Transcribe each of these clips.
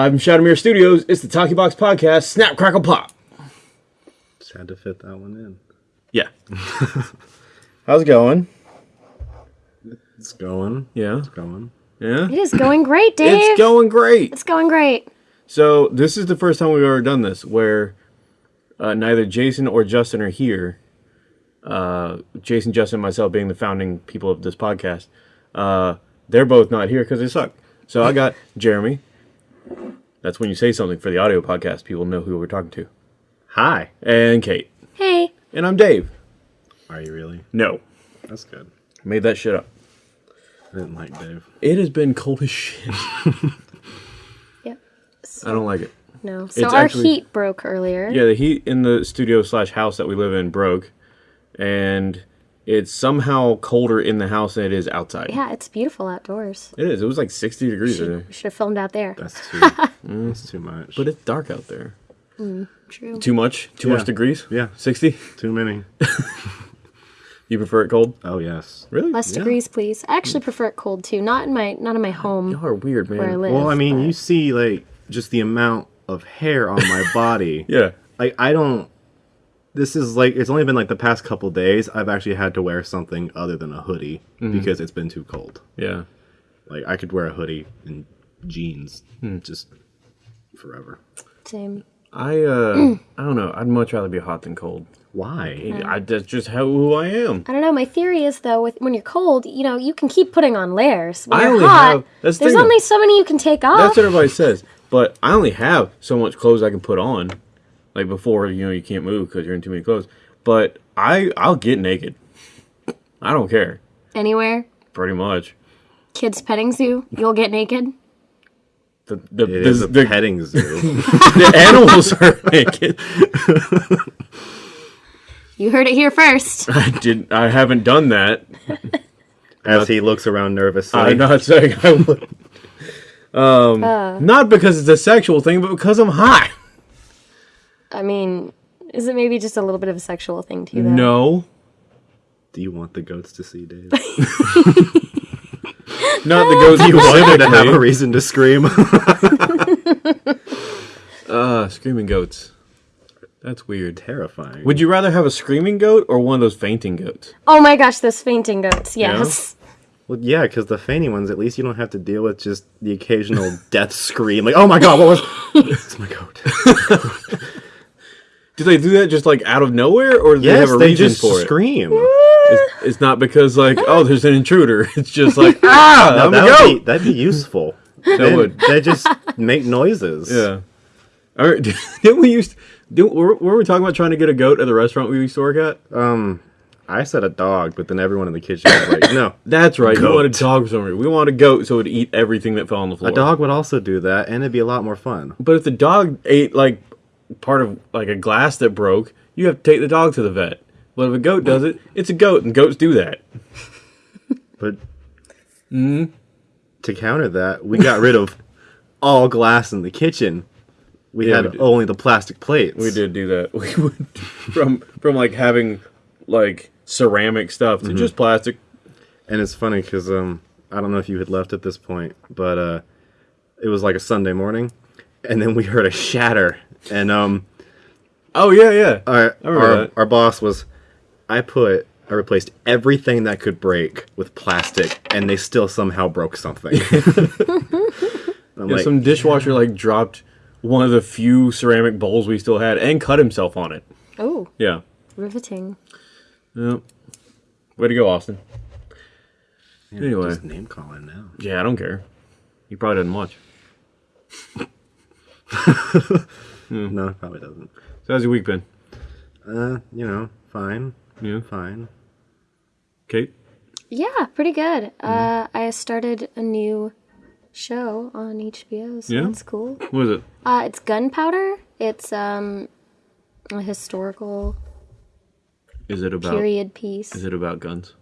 Live from Shadowmere Studios, it's the Talkie Box Podcast, Snap Crackle Pop. Just had to fit that one in. Yeah. How's it going? It's going. Yeah. It's going. Yeah. It is going great, Dave. It's going great. It's going great. So, this is the first time we've ever done this where uh, neither Jason or Justin are here. Uh, Jason, Justin, and myself being the founding people of this podcast. Uh, they're both not here because they suck. So, I got Jeremy. That's when you say something for the audio podcast, people know who we're talking to. Hi. And Kate. Hey. And I'm Dave. Are you really? No. That's good. Made that shit up. I didn't like Dave. It has been cold as shit. Yep. I don't like it. No. So It's our actually- heat broke earlier. Yeah, the heat in the studio slash house that we live in broke, and it's somehow colder in the house than it is outside. Yeah, it's beautiful outdoors. It is. It was like 60 degrees today. We should have filmed out there. That's too. Mm, that's too much. But it's dark out there. Mm, true. Too much? Too Yeah. much degrees? yeah, 60? too many. You prefer it cold? Oh yes. Really? Less degrees, please. I actually prefer it cold too. Not in my not in my home Y'all are weird, man. where I live. Well, I mean, but- you see, like, just the amount of hair on my body. Yeah. Like, I don't. This is like it's only been like the past couple days. I've actually had to wear something other than a hoodie because it's been too cold. Yeah. Like, I could wear a hoodie and jeans Hmm. just forever. same. I, uh, I don't know. I'd much rather be hot than cold. Why? I, that's just how who I am. I don't know. My theory is though, with when you're cold, you know, you can keep putting on layers. When I you're only hot, have- that's the there's thing, though. only so many you can take off. That's what everybody says. But I only have so much clothes I can put on. Like before, you know, you can't move because you're in too many clothes. But I, I'll get naked. I don't care. Anywhere, Pretty much. kids petting zoo, you'll get naked. The the, It the, is a the, petting zoo. the animals are naked. You heard it here first. I didn't. I haven't done that. As he looks around nervously. I'm not saying I would. Um, not because it's a sexual thing, but because I'm hot. I mean, is it maybe just a little bit of a sexual thing too? Though? No, Do you want the goats to see Dave? not the goats. you want them to have a reason to scream? Uh, screaming goats. That's weird. Terrifying. Would you rather have a screaming goat or one of those fainting goats? Oh my gosh, those fainting goats. Yes. Well, yeah, because the fainting ones, at least you don't have to deal with just the occasional death scream. Like, oh my god, what was? it's my goat. Do they do that just like out of nowhere, or do they have a they reason just for it? scream. It's, it's not because like, oh, there's an intruder. It's just like, ah, No, that a would be, that'd be useful. That They- would. They just make noises. Yeah. All right. Didn't we used? Didn't, were, were we talking about trying to get a goat at the restaurant we used to work at? Um, I said a dog, but then everyone in the kitchen was like, no. That's right. You Goat. wanted a dog for. We wanted a goat so it would eat everything that fell on the floor. A dog would also do that, and it'd be a lot more fun. But if the dog ate like part of like a glass that broke, you have to take the dog to the vet. But if a goat does it, it's a goat, and goats do that. But to counter that, we got rid of all glass in the kitchen. We Yeah, had we only the plastic plates. We did do that. We went from from like having like ceramic stuff to just plastic. And it's funny because um, I don't know if you had left at this point, but uh, it was like a Sunday morning, and then we heard a shatter, and um, Oh yeah, yeah. our our, our boss was, I put I replaced everything that could break with plastic, and they still somehow broke something. I'm Yeah, like, some dishwasher like dropped one of the few ceramic bowls we still had and cut himself on it. Oh, Yeah. riveting. Yep. Way to go, Austin. yeah, anyway. just name calling now. Yeah, I don't care. He probably doesn't watch. No, it probably doesn't. So how's your week been? Uh, you know, fine, Yeah. fine. Kate? Yeah, pretty good. Mm-hmm. Uh, I started a new show on HBO, so Yeah? that's cool. What is it? Uh, it's Gunpowder. It's um, a historical Is it about period piece. is it about guns?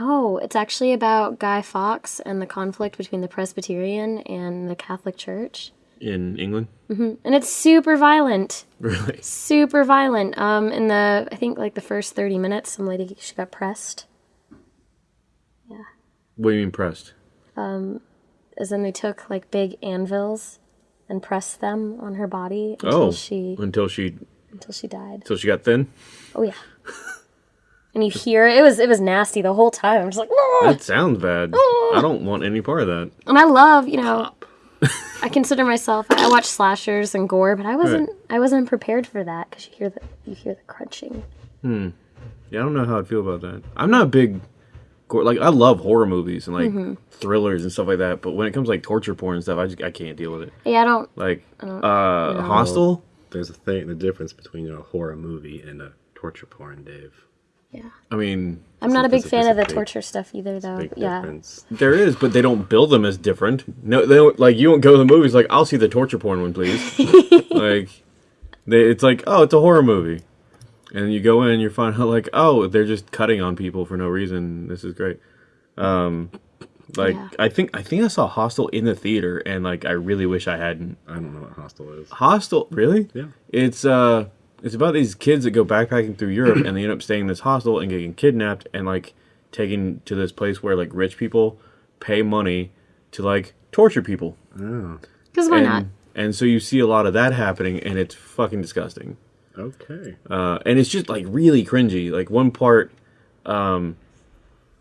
No, it's actually about Guy Fawkes and the conflict between the Presbyterian and the Catholic Church. In England? And it's super violent. Really? Super violent. Um, in the I think like the first thirty minutes, some lady she got pressed. Yeah. What do you mean pressed? Um, as in they took like big anvils and pressed them on her body until Oh, she until she until she died. until she got thin. Oh yeah. and you hear it was it was nasty the whole time. I'm just like, "Ah!" That sounds bad. I don't want any part of that. and I love you know. I consider myself. I watch slashers and gore, but I wasn't. I wasn't prepared for that because you hear the you hear the crunching. Hmm. Yeah, I don't know how I'd feel about that. I'm not a big gore. Like I love horror movies and like Mm-hmm. thrillers and stuff like that. But when it comes to, like torture porn and stuff, I just I can't deal with it. Yeah, I don't. Like uh, Hostel. There's a thing, the difference between you know, a horror movie and a torture porn, Dave. Yeah, I mean, I'm not a big fan of the big- torture stuff either, though. Big Yeah, difference. there is, but they don't build them as different. No, they don't, like you won't go to the movies like I'll see the torture porn one, please. like, they, it's like oh, it's a horror movie, and you go in and you find out like oh, they're just cutting on people for no reason. This is great. Um, like Yeah. I think I think I saw Hostel in the theater, and like I really wish I hadn't. I don't know what hostel is. Hostel, really? Yeah. It's uh, it's about these kids that go backpacking through Europe, and they end up staying in this hostel and getting kidnapped, and like taken to this place where like rich people pay money to like torture people. Oh, because why and, not? And so you see a lot of that happening, and it's fucking disgusting. okay. Uh, and it's just like really cringy. Like one part, um,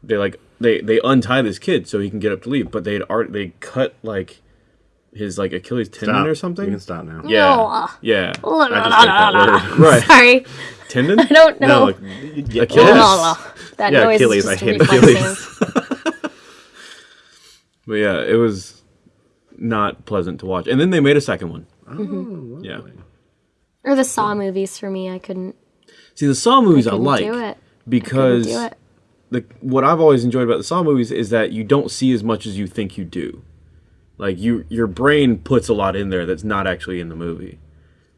they like they they untie this kid so he can get up to leave, but they'd art they cut like his like Achilles tendon Stop. or You something. can stop now. Yeah, No, yeah, La, I la, just la, hate that word. right. Sorry, Tendon? I don't know. No, like, Achilles. That Yeah, noise Achilles, is just I hate reflexive. But yeah, it was not pleasant to watch. And then they made a second one. Oh, Yeah. Or the Saw movies for me. I couldn't. See, the Saw movies I, couldn't like do it. Couldn't because do it. the what I've always enjoyed about the Saw movies is that you don't see as much as you think you do. Like you, your brain puts a lot in there that's not actually in the movie,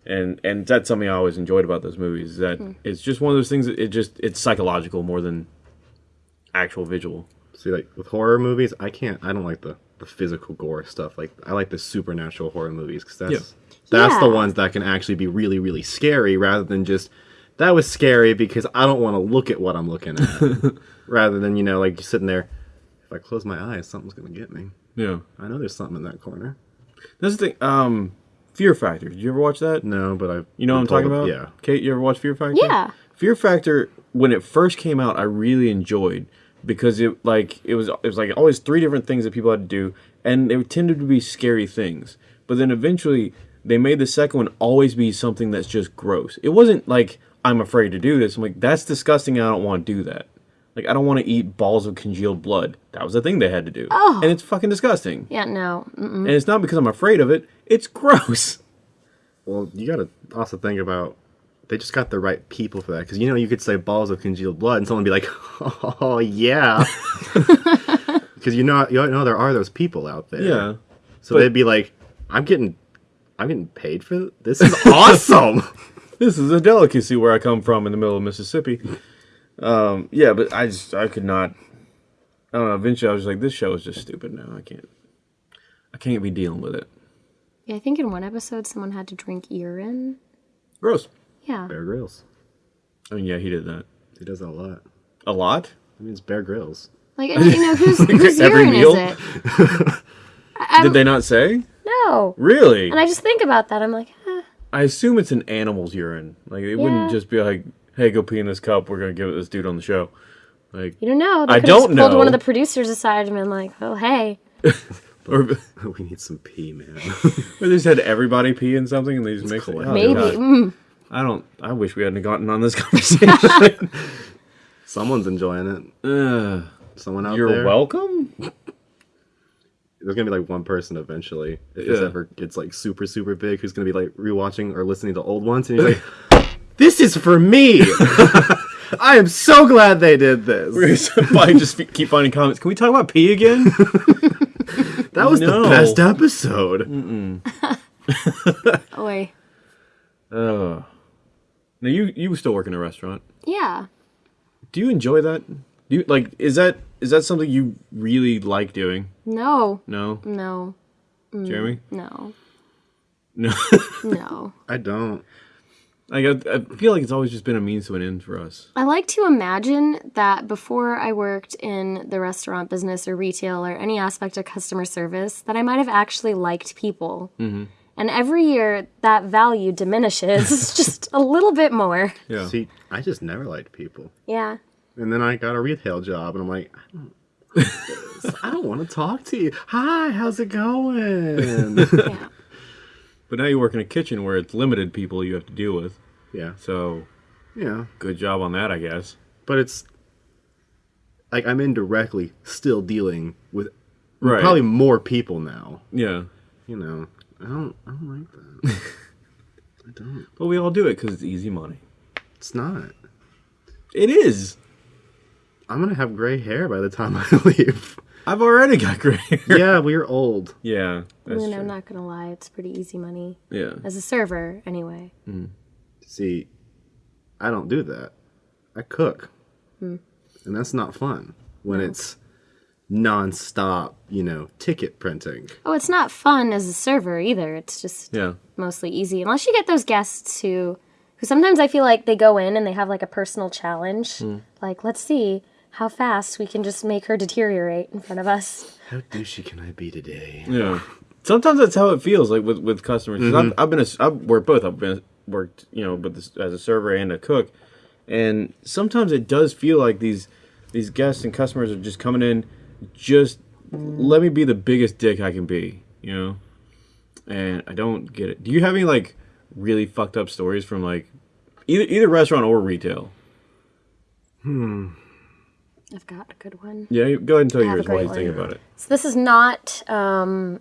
and and that's something I always enjoyed about those movies. Is that hmm. it's just one of those things that it just it's psychological more than actual visual. See, like with horror movies, I can't. I don't like the the physical gore stuff. Like I like the supernatural horror movies because that's Yeah. that's the ones that can actually be really really scary rather than just that was scary because I don't want to look at what I'm looking at. rather than you know like sitting there. If I close my eyes, something's gonna get me. Yeah, I know there's something in that corner. that's the thing. Um, Fear Factor. Did you ever watch that? No, but I. You know what I'm talking about? Yeah. Kate, you ever watch Fear Factor? Yeah. Fear Factor when it first came out, I really enjoyed because it like it was it was like always three different things that people had to do, and they tended to be scary things. But then eventually they made the second one always be something that's just gross. It wasn't like I'm afraid to do this. I'm like that's disgusting. I don't want to do that. Like I don't want to eat balls of congealed blood. That was the thing they had to do, Oh. and it's fucking disgusting. Yeah, no. Mm-mm. And it's not because I'm afraid of it. It's gross. Well, you got to also think about they just got the right people for that because you know you could say balls of congealed blood and someone would be like, oh yeah, because you know you know there are those people out there. Yeah. So but- they'd be like, I'm getting, I'm getting paid for th- this. Is awesome. this is a delicacy where I come from in the middle of Mississippi. Um, yeah, but I just I could not. I don't know. Eventually, I was like, this show is just stupid now. I can't. I can't be dealing with it. Yeah, I think in one episode someone had to drink urine. Gross. Yeah. Bear Grylls. I mean, yeah, he did that He does that a lot. a lot. I mean, it's Bear Grylls. Like, and, you know, whose, whose Every urine meal? is it? I'm- did they not say? No. Really? And I just think about that. I'm like, eh. I assume it's an animal's urine. Like it wouldn't just be like, "Hey, go pee in this cup. We're gonna give it this dude on the show." Like, you don't know. They I could have don't pulled one of the producers aside and been like, oh, hey. or, we need some pee, man. or they just had everybody pee in something and they just mixed it. cool. Oh, Maybe. Mm. I don't. I wish we hadn't gotten on this conversation. Someone's enjoying it. Ugh. Someone out there. You're welcome. There's gonna be like one person eventually if this ever gets like super super big who's gonna be like rewatching or listening to old ones and he's like, "This is for me." I am so glad they did this. I just f- keep finding comments. Can we talk about pee again? That was No. the best episode. Oi. uh, now you you still work in a restaurant. Yeah. Do you enjoy that? Do you like? Is that is that something you really like doing? No. No, No. Jeremy. No. No. No. I don't. Like I, I feel like it's always just been a means to an end for us. I like to imagine that before I worked in the restaurant business or retail or any aspect of customer service, that I might have actually liked people. Mm-hmm. And every year that value diminishes just a little bit more. Yeah. See, I just never liked people. Yeah. And then I got a retail job, and I'm like, I don't. I don't want to talk to you. Hi, how's it going? Yeah. But now you work in a kitchen where it's limited people you have to deal with. yeah, So yeah. good job on that, I guess. But it's like I'm indirectly still dealing with Right. probably more people now. Yeah. You know, I don't, I don't like that. I don't. But we all do it because it's easy money. It's not. It is. I'm gonna have gray hair by the time I leave. I've already got gray hair. yeah, we're old. Yeah. That's And true. I'm not going to lie, it's pretty easy money. Yeah. As a server, anyway. Hmm. See, I don't do that. I cook, hmm. and that's not fun when it's non-stop. You know, ticket printing. Oh, it's not fun as a server either. It's just Yeah. mostly easy. Unless you get those guests who, who sometimes I feel like they go in and they have like a personal challenge. Hmm. Like, let's see how fast we can just make her deteriorate in front of us. How douchey can I be today? Yeah. Sometimes that's how it feels like with with customers. 'Cause mm-hmm. I've, I've been a, I've worked both. I've been worked you know, but as a server and a cook, and sometimes it does feel like these these guests and customers are just coming in, just let me be the biggest dick I can be, you know. And I don't get it. Do you have any like really fucked up stories from like either either restaurant or retail? Hmm. I've got a good one. Yeah, go ahead and tell I have a yours while you think about it. So this is not um,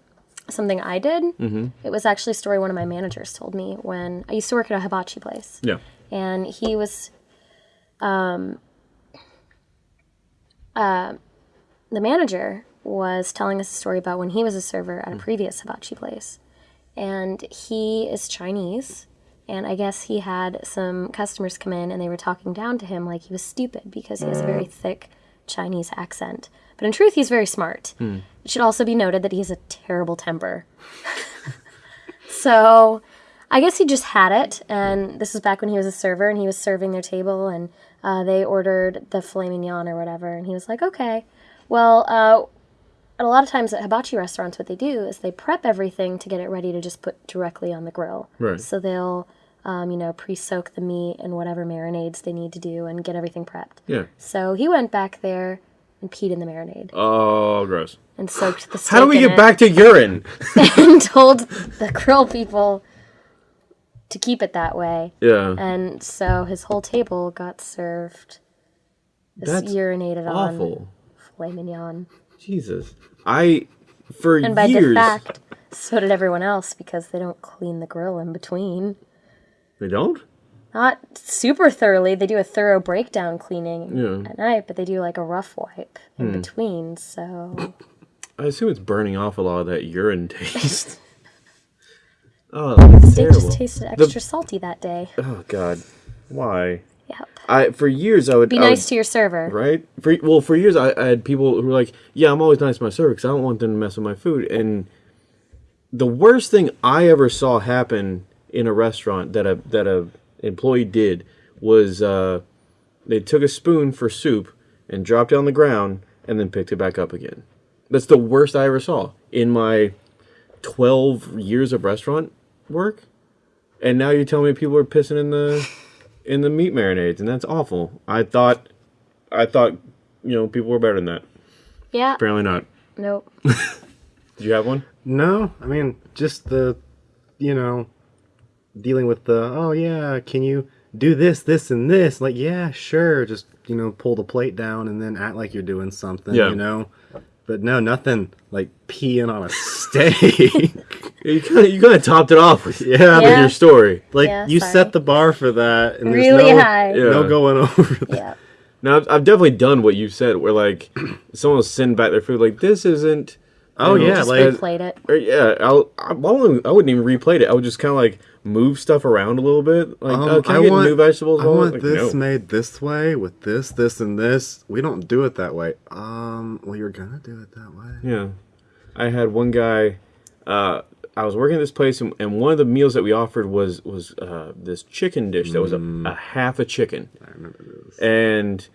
something I did. Mm-hmm. It was actually a story one of my managers told me when I used to work at a hibachi place. Yeah. and he was um uh, the manager was telling us a story about when he was a server at a previous hibachi place and he is chinese and i guess he had some customers come in and they were talking down to him like he was stupid because he has a very thick chinese accent but in truth he's very smart it should also be noted that he has a terrible temper so I guess he just had it, and this was back when he was a server, and he was serving their table, and uh, they ordered the filet mignon or whatever, and he was like, "Okay." Well, uh, a lot of times at hibachi restaurants, what they do is they prep everything to get it ready to just put directly on the grill. Right. So they'll, um, you know, pre-soak the meat and whatever marinades they need to do, and get everything prepped. Yeah. So he went back there and peed in the marinade Oh, gross. and soaked the steak. How do we get back to urine? and told the grill people to keep it that way. Yeah. And so his whole table got served this That's urinated on Awful. filet mignon. Jesus. I for And by years fact, so did everyone else because they don't clean the grill in between. They don't? Not super thoroughly. They do a thorough breakdown cleaning Yeah. at night, but they do like a rough wipe in Hmm. between. So I assume it's burning off a lot of that urine taste. oh, that's steak terrible. just tasted extra salty that day. oh god. Why? Yep. I for years I would Be I would- nice to your server. right? For well, for years I, I had people who were like, "Yeah, I'm always nice to my server because I don't want them to mess with my food." And the worst thing I ever saw happen in a restaurant that a that a employee did was uh, they took a spoon for soup and dropped it on the ground and then picked it back up again. That's the worst I ever saw in my 12 years of restaurant work. And now you're telling me people are pissing in the in the meat marinades and that's awful. I thought I thought, you know, people were better than that. Yeah. Apparently not. Nope. Did you have one? No, I mean just the, you know, dealing with the. Oh yeah, can you do this, this, and this? Like yeah, sure. Just you know, pull the plate down and then act like you're doing something. Yeah. You know. But no, nothing like peeing on a steak. You kind of you kind of topped it off with, yeah, with Yeah. your story. like Yeah, you sorry. set the bar for that, and Really there's no, high. Yeah. no going over that. Yeah. Now I've, I've definitely done what you said, where like someone will send back their food, like this isn't. Oh you know, yeah, Just like replayed it. Or, yeah, I'll, I, I wouldn't I wouldn't even replate it. I would just kind of like move stuff around a little bit. Like, Um, oh, can I, get new vegetables? I want like, this no. made this way with this, this, and this. We don't do it that way. Um, well, you're gonna do it that way. Yeah, I had one guy. Uh, I was working at this place, and, and one of the meals that we offered was was uh, this chicken dish that was a, a half a chicken. I remember this. and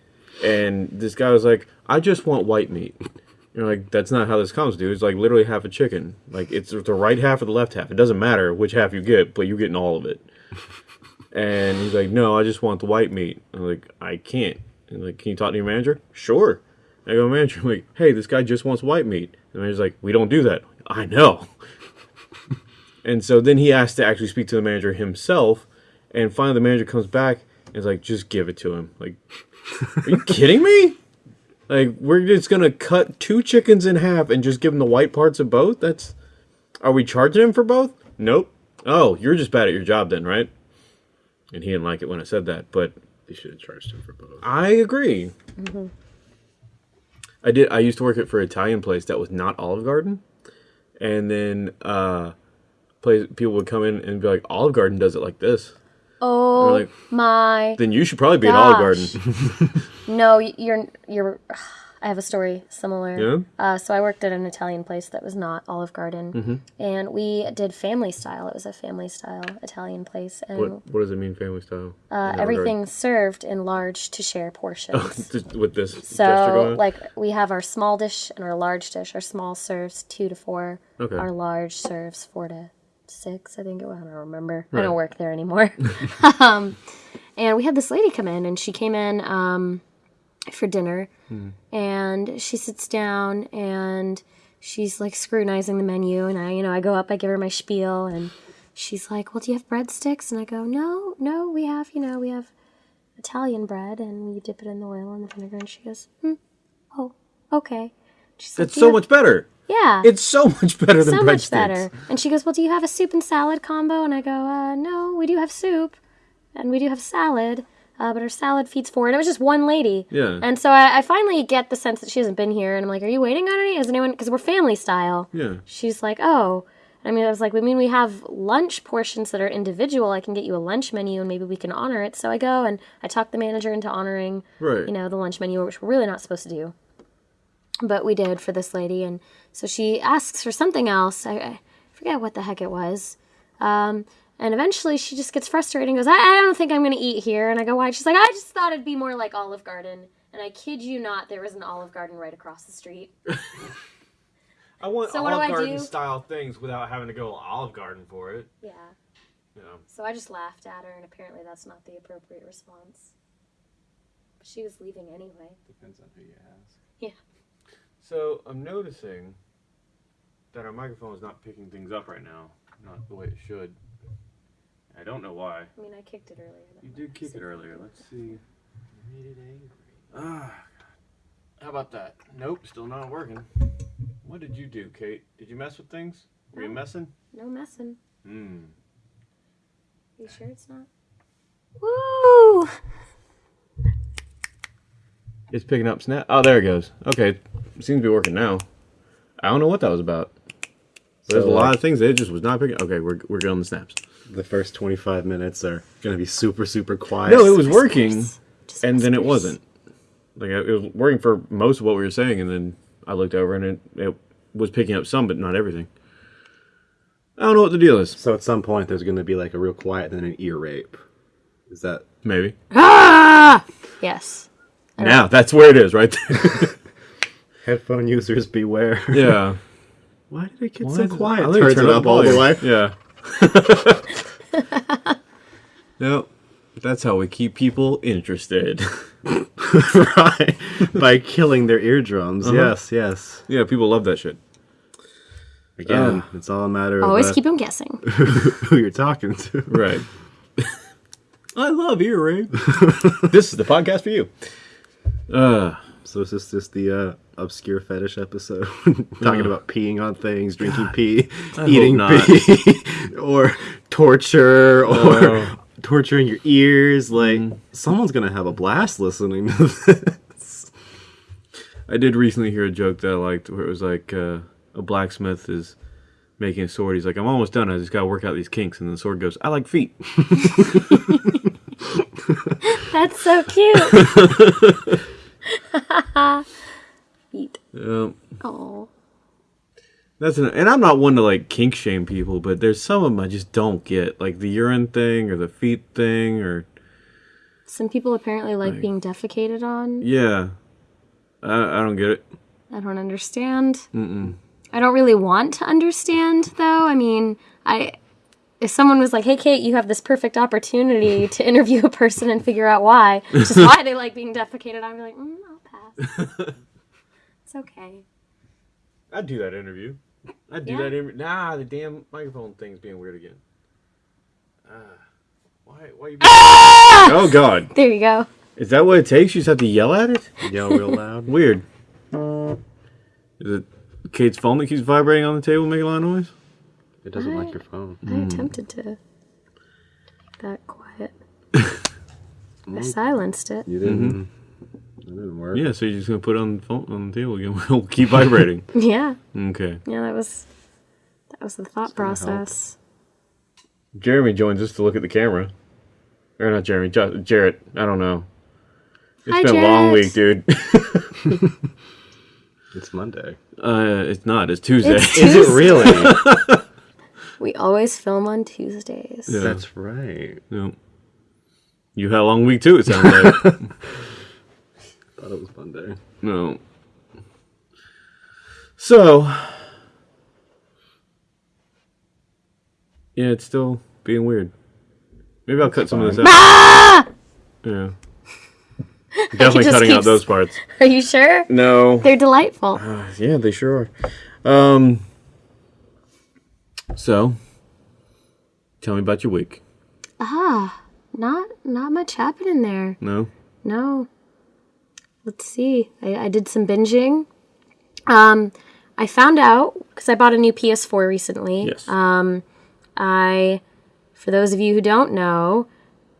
and this guy was like, "I just want white meat," You're like, that's not how this comes, dude. It's like literally half a chicken. Like it's the right half or the left half. It doesn't matter which half you get, but you're getting all of it. and he's like, no, I just want the white meat. I'm like, I can't. And like, can you talk to your manager? Sure. I go, manager, I'm like, hey, this guy just wants white meat. And the manager's like, we don't do that. I know. and so then he asked to actually speak to the manager himself. And finally, the manager comes back and is like, just give it to him. Like, are you kidding me? Like, we're just gonna cut two chickens in half and just give them the white parts of both? That's. Are we charging him for both? Nope. Oh, you're just bad at your job then, right? And he didn't like it when I said that, but They should have charged him for both. I agree. I did. I used to work at for an Italian place that was not Olive Garden, and then uh, place people would come in and be like, "Olive Garden does it like this." Oh like, my! Then you should probably be an Olive Garden. No, you're you're. I have a story similar. Yeah? Uh, so I worked at an Italian place that was not Olive Garden, Mm-hmm. and we did family style. It was a family style Italian place, and what What does it mean, family style? uh, In everything served in large to share portions. With this So, going. like, we have our small dish and our large dish. Our small serves two to four. Okay. Our large serves four to six, I think it was. I don't remember. I don't work there anymore. um, and we had this lady come in, and she came in um, for dinner. And she sits down and she's like scrutinizing the menu. And I, you know, I go up, I give her my spiel, and she's like, Well, do you have breadsticks? And I go, No, no, we have, you know, we have Italian bread and you dip it in the oil and the vinegar. And she goes, hmm, oh, okay. She's like, it's so much better. Yeah, It's so much better than so much better. And she goes, well, do you have a soup and salad combo? And I go, uh, no, we do have soup and we do have salad, uh, but our salad feeds four. And it was just one lady. Yeah. And so I, I finally get the sense that she hasn't been here. And I'm like, are you waiting on any? Is anyone? Because we're family style. Yeah. She's like, oh. I mean, I was like, "We mean, we have lunch portions that are individual. I can get you a lunch menu and maybe we can honor it. So I go and I talk the manager into honoring, Right. you know, the lunch menu, which we're really not supposed to do. But we did for this lady. And so she asks for something else. I, I forget what the heck it was. Um, and eventually she just gets frustrated and goes, I, I don't think I'm going to eat here. And I go, why? She's like, I just thought it'd be more like Olive Garden. And I kid you not, there was an Olive Garden right across the street. I want So what do Olive I Garden do? style things without having to go Olive Garden for it. Yeah. You know. So I just laughed at her, and apparently that's not the appropriate response. But she was leaving anyway. Depends on who you ask. Yeah. So I'm noticing that our microphone is not picking things up right now, not the way it should. I don't know why. I mean, I kicked it earlier. You did be kick it earlier. Let's see. Made it angry. Ah, how about that? Nope, still not working. What did you do, Kate? Did you mess with things? Were you messing? No messing. Hmm. You sure it's not? Woo! It's picking up snap. Oh, there it goes. Okay, it seems to be working now. I don't know what that was about. There's So, a lot like- of things that it just was not picking. Okay, we're we're good on the snaps. The first 25 minutes are going to be super, super quiet. No, it was working, and then it wasn't. Like it was working for most of what we were saying, and then I looked over and it, it was picking up some, but not everything. I don't know what the deal is. So at some point, there's going to be like a real quiet and then an ear rape. Is that Maybe Ah! Yes. Now that's where it is, right there. headphone users beware? yeah. Why did it get Why so is it- quiet? I Turns turn it up all the way. Yeah. Yep. That's how we keep people interested. right. By killing their eardrums. Uh-huh. Yes, yes. yeah, people love that shit. Again, Ah. it's all a matter of Always uh, keep them guessing. who you're talking to. Right. I love ear rape. this is the podcast for you. Uh, So is this just the uh, obscure fetish episode? Talking about peeing on things, drinking pee, hope eating not. pee, or torture, or No. torturing your ears. Like, Mm. someone's going to have a blast listening to this. I did recently hear a joke that I liked where it was like uh, a blacksmith is making a sword. He's like, I'm almost done. I just got to work out these kinks. And the sword goes, I like feet. That's so cute. Eat. Um, Oh. That's an, and I'm not one to like kink shame people, but there's some of them I just don't get, like the urine thing or the feet thing, or Some people apparently like being defecated on. yeah, I, I don't get it. I don't understand. Mm-mm. I don't really want to understand, though. I mean, I if someone was like, "Hey, Kate, you have this perfect opportunity to interview a person and figure out why, just why they like being defecated," I'd be like, mm, "I'll pass. it's okay." I'd do that interview. I'd do Yeah. that interview. Nah, the damn microphone thing's being weird again. Ah, why? Why you? Being... Ah! oh God! There you go. Is that what it takes? You just have to yell at it? Yell real loud. Weird. Is it Kate's phone that keeps vibrating on the table, making a lot of noise? It doesn't like your phone. I hmm. attempted to keep that quiet. I silenced it. You didn't. That didn't work. Yeah, so you're just gonna put it on the phone on the table again. It'll keep vibrating. Yeah, Okay. yeah, that was that was the thought gonna help. process. Jeremy joins us to look at the camera. Or not Jeremy, Ju- Jarrett. I don't know. It's Hi, been a long week, dude. It's Monday. uh, it's not. It's Tuesday. It's Is it really? We always film on Tuesdays. Yeah. That's right. no. You had a long week too. It sounds like. Thought it was fun Monday. no. So. Yeah, it's still being weird. Maybe I'll cut some of this out. Yeah. Definitely just cutting out those parts. Are you sure? No. They're delightful. Yeah, they sure are. Um. So, tell me about your week. Ah, not not much happening there. No. No. Let's see. I, I did some binging. Um, I found out because I bought a new PS4 recently. Yes. I, for those of you who don't know,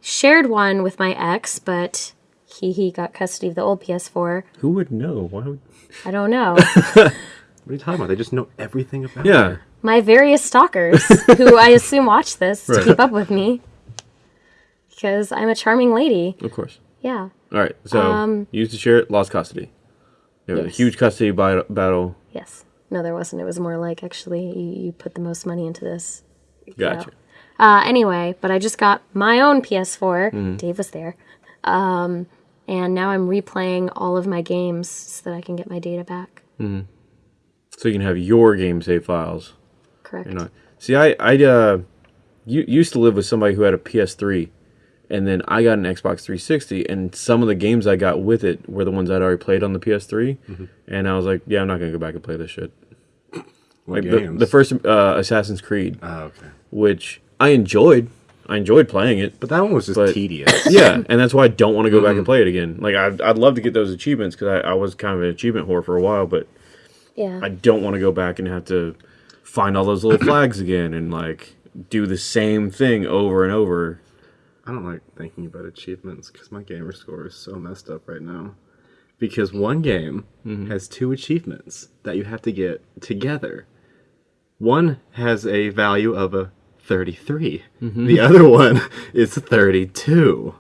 shared one with my ex, but he he got custody of the old PS4. Who would know? Why would? I don't know. What are you talking about? They just know everything about Yeah. her. my various stalkers, who I assume watch this Right. to keep up with me, because I'm a charming lady. Of course. Yeah. All right. So, Um, used to share it, lost custody. There was Yes. a huge custody battle. Yes. No, there wasn't. It was more like actually you, you put the most money into this. Gotcha. Uh, anyway, but I just got my own PS4. Mm-hmm. Dave was there. Um, and now I'm replaying all of my games so that I can get my data back. Hmm. So you can have your game save files. Correct. You know. See, I I uh, you, used to live with somebody who had a PS3, and then I got an Xbox 360, and some of the games I got with it were the ones I'd already played on the PS3, Mm-hmm. and I was like, yeah, I'm not gonna go back and play this shit. What Like the, games? the first uh, Assassin's Creed, Oh, okay. which I enjoyed. I enjoyed playing it. But that one was just But- tedious. Yeah, and that's why I don't want to go back Mm-hmm. and play it again. Like I'd, I'd love to get those achievements because I, I was kind of an achievement whore for a while, but Yeah. I don't want to go back and have to find all those little flags again and like do the same thing over and over. I don't like thinking about achievements because my gamer score is so messed up right now. Because one game mm-hmm. has two achievements that you have to get together. One has a value of a 33. Mm-hmm. The other one is 32.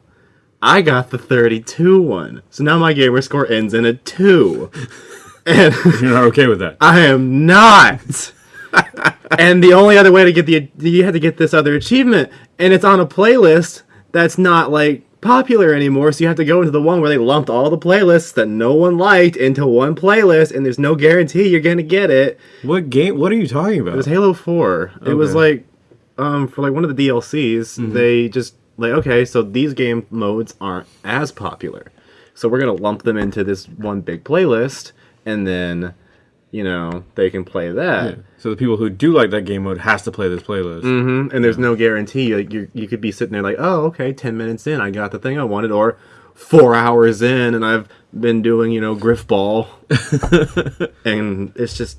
I got the 32 one. So now my gamer score ends in a 2. and You're not okay with that. I am not. and the only other way to get the you had to get this other achievement, and it's on a playlist that's not like popular anymore. So you have to go into the one where they lumped all the playlists that no one liked into one playlist, and there's no guarantee you're gonna get it. What game? What are you talking about? It was Halo Four. It was like um for like one of the DLCs, they just like okay, so these game modes aren't as popular, so we're gonna lump them into this one big playlist, and then you know they can play that. so the people who do like that game mode has to play this playlist. hmm And there's no guarantee. Like you, you could be sitting there like, oh, okay, ten minutes in, I got the thing I wanted, or four hours in, and I've been doing, you know, Grifball, and it's just,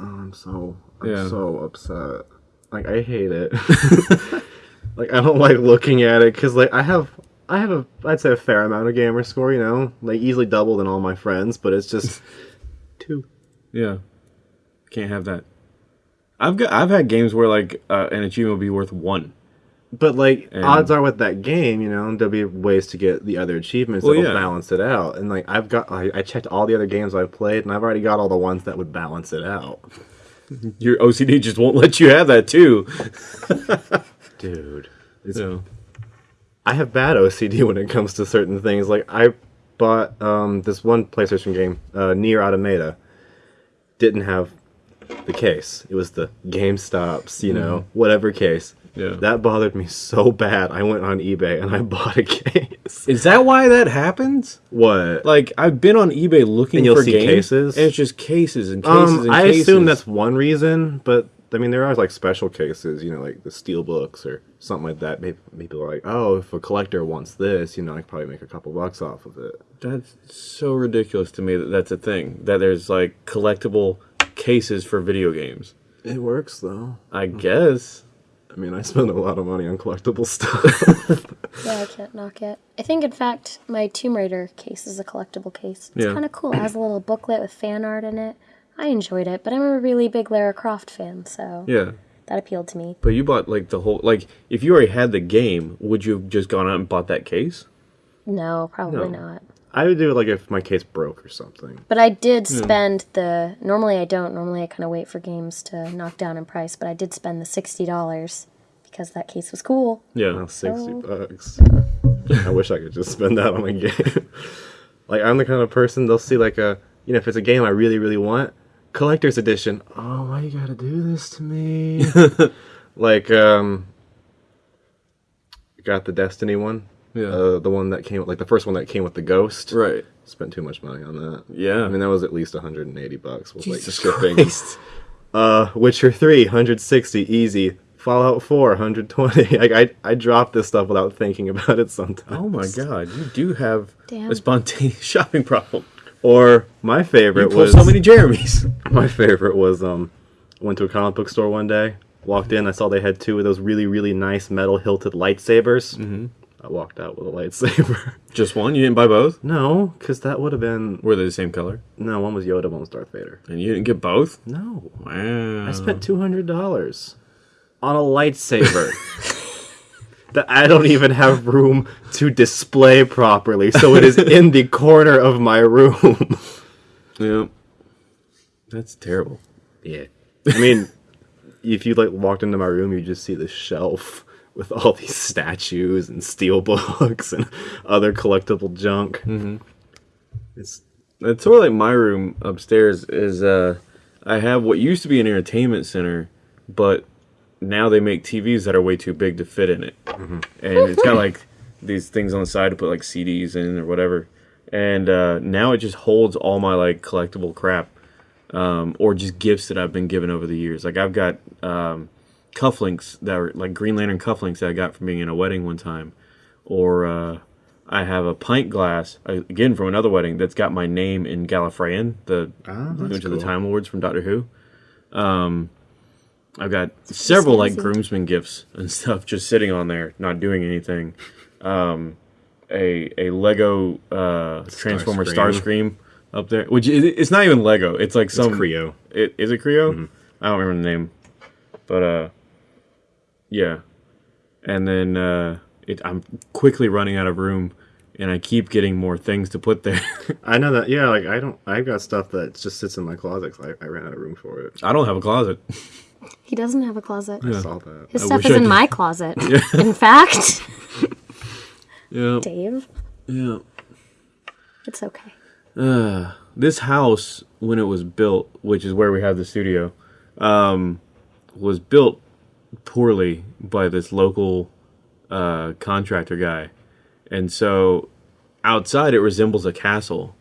oh, I'm so, I'm Yeah. so upset. Like I hate it. like I don't like looking at it because like I have. I have a, I'd say a fair amount of gamer score, you know, like easily double than all my friends, but it's just. Yeah, can't have that. I've got I've had games where like uh, an achievement will be worth one. But like And- odds are with that game, you know, there'll be ways to get the other achievements Well, that'll yeah. balance it out. And like I've got, I, I checked all the other games I've played, and I've already got all the ones that would balance it out. Your OCD just won't let you have that too. Dude, it's, So I have bad OCD when it comes to certain things. Like I bought um, this one PlayStation game, uh, Nier Automata, didn't have the case. It was the GameStops, you know, whatever case. Yeah. That bothered me so bad. I went on eBay and I bought a case. Is that why that happens? What? Like I've been on eBay looking And you'll for see games, cases? and it's just cases and cases Um, and I cases. assume that's one reason, but I mean there are like special cases, you know, like the steel books or something like that. Maybe people are like, oh, if a collector wants this, you know, I could probably make a couple bucks off of it. That's so ridiculous to me that that's a thing. That there's like collectible cases for video games. It works though. I guess. I mean, I spend a lot of money on collectible stuff. Yeah, I can't knock it. I think, in fact, my Tomb Raider case is a collectible case. It's Yeah. kind of cool. It has a little booklet with fan art in it. I enjoyed it, but I'm a really big Lara Croft fan, so Yeah. that appealed to me. But you bought like the whole like if you already had the game, would you have just gone out and bought that case? No, probably No. not. I would do it like if my case broke or something. But I did spend the. Normally I don't. Normally I kind of wait for games to knock down in price, but I did spend the $60 because that case was cool. Yeah. Now sixty Oh. bucks. I wish I could just spend that on a game. like I'm the kind of person they'll see like a you know if it's a game I really really want collector's edition. Oh, why you gotta do this to me? like um, got the Destiny one. Yeah. Uh, the one that came like the first one that came with the ghost. Right. Spent too much money on that. Yeah. I mean that was at least 180 bucks with like Jesus shipping. Christ. Uh, Witcher 3, 160, easy. Fallout 4, 120. Like I, I dropped this stuff without thinking about it sometimes. Oh my god, you do have Damn. a spontaneous shopping problem. Or my favorite You pull was so many Jeremys. my favorite was um, went to a comic book store one day. Walked in, I saw they had two of those really really nice metal hilted lightsabers. Mm-hmm. I walked out with a lightsaber. Just one? You didn't buy both? no, because that would have been Were they the same color? no. One was Yoda, one was Darth Vader. And you didn't get both? No, Wow. I spent two hundred dollars on a lightsaber that I don't even have room to display properly, so it is in the corner of my room. Yeah. That's terrible. Yeah, I mean, if you like walked into my room, you just see the shelf with all these statues and steel books and other collectible junk. Mm-hmm. It's It's sort of like my room upstairs is uh I have what used to be an entertainment center, but now they make TVs that are way too big to fit in it. And it's got like these things on the side to put like CDs in or whatever. And uh, now it just holds all my like collectible crap. Um, or just gifts that I've been given over the years. Like I've got um, cufflinks that are like Green Lantern cufflinks that I got from being in a wedding one time, or uh, I have a pint glass uh, again from another wedding that's got my name in Gallifreyan, the Ah, that's which are the. Time Lords from Doctor Who. Um, I've got several like groomsmen gifts and stuff just sitting on there, not doing anything. Um, a a Lego uh, Transformer Starscream. Starscream up there, which is, it's not even Lego. It's like it's some Kre-O. it, is it Kre-O? Mm-hmm. I don't remember the name, but uh, yeah. And then uh, it, I'm quickly running out of room, and I keep getting more things to put there. I know that. Yeah, like I don't. I've got stuff that just sits in my closet. 'cause I, I ran out of room for it. I don't have a closet. He doesn't have a closet. I saw that. His I stuff is I in did. my closet. In fact, Yeah, Dave, yeah. it's okay. Uh, this house, when it was built, which is where we have the studio, um, was built poorly by this local uh, contractor guy. And so outside it resembles a castle,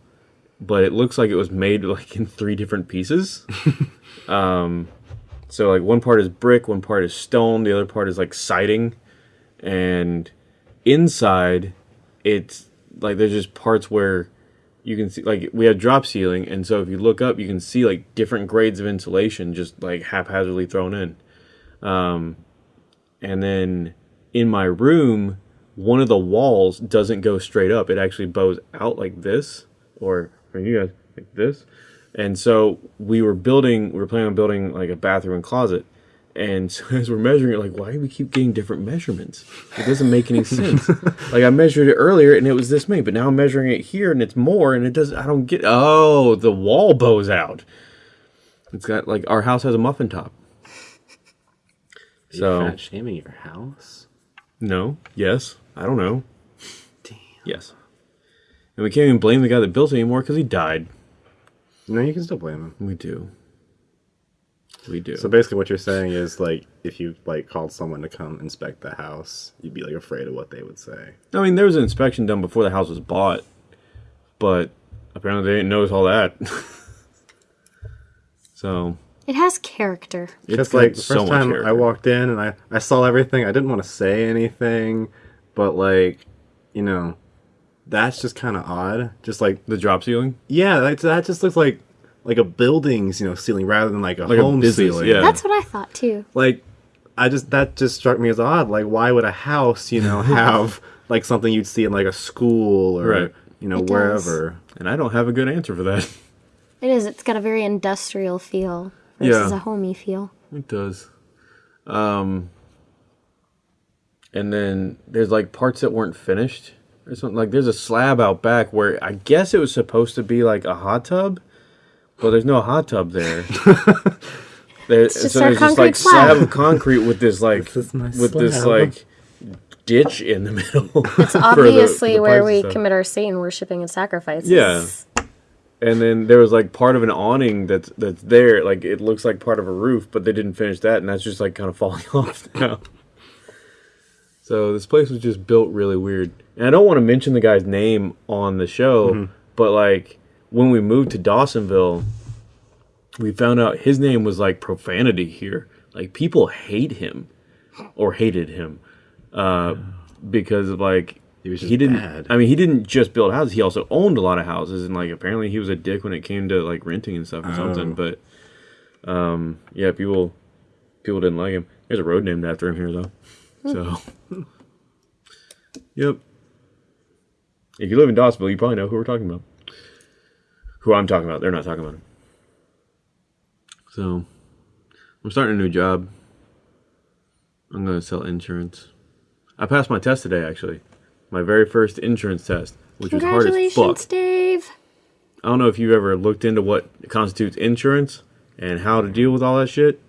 but it looks like it was made like in three different pieces. um, so like one part is brick, one part is stone, the other part is like siding, and inside it's like there's just parts where you can see like we have drop ceiling and so if you look up you can see like different grades of insulation just like haphazardly thrown in um, and then in my room one of the walls doesn't go straight up it actually bows out like this or for you guys like this and so we were building we were planning on building like a bathroom and closet and so as we're measuring it, like, why do we keep getting different measurements? It doesn't make any sense. like I measured it earlier and it was this many, but now I'm measuring it here and it's more, and it doesn't, I don't get. Oh, the wall bows out. It's got like our house has a muffin top. You So fat shaming your house? no, yes, I don't know. Damn. Yes, and we can't even blame the guy that built it anymore because he died. No, you can still blame him. We do. We do. So basically, what you're saying is like, if you like called someone to come inspect the house, you'd be like afraid of what they would say. I mean, there was an inspection done before the house was bought, but apparently they didn't notice all that. so It has character. it's Just like the first much time I walked in and I I saw everything, I didn't want to say anything, but like, you know, that's just kind of odd. Just like the drop ceiling. yeah, like, that just looks like like a building's you know ceiling rather than like a Like a home business, ceiling. yeah. That's what I thought too. like I just that just struck me as odd. Like, why would a house, you know, have like something you'd see in like a school or Right. you know It does. wherever? And I don't have a good answer for that. It is. It's got a very industrial feel versus Yeah. a homey feel. It does. Um, and then there's like parts that weren't finished or something. Like there's a slab out back where I guess it was supposed to be like a hot tub, but there's no hot tub there. there just so our there's just like concrete slab. slab of concrete with this like This is my with this like ditch in the middle. It's for the- obviously the where we stuff. commit our Satan worshiping and sacrifices. Yeah. And then there was like part of an awning that's that's there like it looks like part of a roof but they didn't finish that and that's just like kind of falling off now. So this place was just built really weird. And i don't want to mention the guy's name on the show but like when we moved to dawsonville we found out his name was like profanity here. Like people hate him or hated him uh because of like He was he didn't bad. i mean he didn't just build houses. He also owned a lot of houses and like apparently he was a dick when it came to like renting and stuff or something Oh. but um yeah people people didn't like him. There's a road named after him here though so. Yep. If you live in Dawsonville, you probably know who we're talking about. Who i'm talking about. They're not talking about him. So i'm starting a new job. I'm going to sell insurance. I passed my test today actually my very first insurance test which was hard as fuck. Congratulations, Dave. I don't know if you've ever looked into what constitutes insurance and how to deal with all that shit.